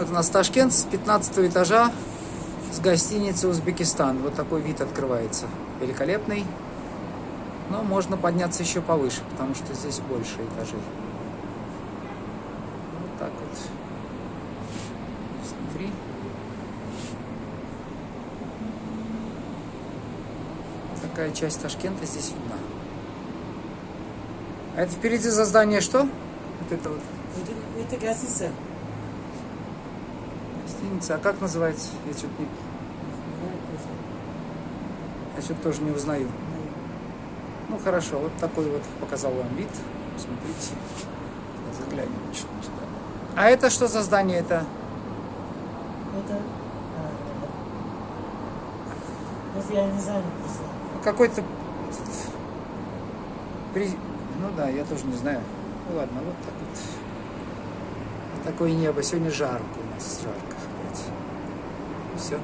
Вот у нас Ташкент с 15 этажа с гостиницы Узбекистан. Вот такой вид открывается. Великолепный. Но можно подняться еще повыше, потому что здесь больше этажей. Вот так вот. Смотри. Такая часть Ташкента здесь видна. А это впереди за здание что? Вот это вот. Это, гостиница. Гостиница. А как называется? Я что-то не... Я что-то тоже не узнаю. Ну хорошо, вот такой вот показал вам вид. Смотрите. Заглянем сюда. А это что за здание? Это Это... а, да. Это я не знаю просто. какой-то... при- Ну да, я тоже не знаю. Ну ладно, вот так. Вот такое небо. Сегодня жарко у нас, жарко. Все.